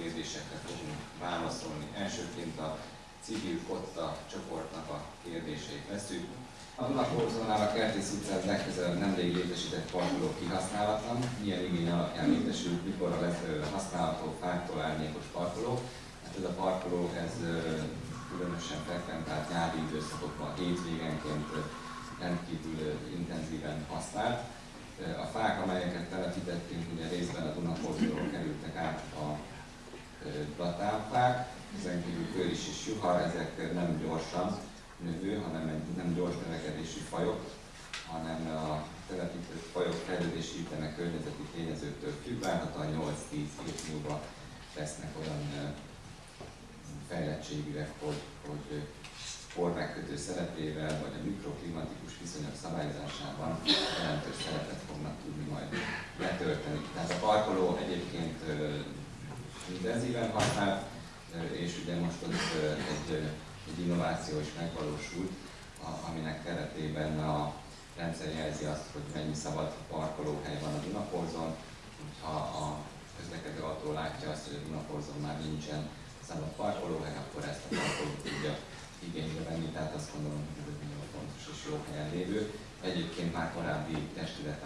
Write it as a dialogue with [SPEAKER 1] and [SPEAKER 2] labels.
[SPEAKER 1] kérdésekre fogunk válaszolni. Elsőként a civil kotta csoportnak a kérdéseit veszük. A Dunakorzónál a Kertész utcán legközelebb nemrég létesített parkoló kihasználatlan. Milyen igény alapján létesült, mikor lesz használható fáktól árnyékos parkoló? Hát ez a parkoló, ez különösen frekventált nyári időszakokban, hétvégenként rendkívül intenzíven használt. Platánfák, ezen kívül köris és juha, ezek nem gyorsan növő, hanem egy nem gyors növekedésű fajok, hanem a telepített fajok fejlődési üteme környezeti tényezőktől függ, várhatóan 8-10 év múlva lesznek olyan fejlettségűek, hogy, hogy pormegkötő szerepével, vagy a mikroklimatikus viszonyok szabályozásában jelentős szerepet fognak tudni majd letölteni. Tehát a parkoló egyébként intenzíven használt, és ugye most ott egy, egy innováció is megvalósult, aminek keretében a rendszer jelzi azt, hogy mennyi szabad parkolóhely van a Dunaporzon, hogyha a közlekedő autó látja azt, hogy a Dunaporzon már nincsen szabad parkolóhely, akkor ezt a parkolót tudja igénybe venni, tehát azt gondolom, hogy ez egy nagyon fontos és jó helyen lévő, egyébként már korábbi testület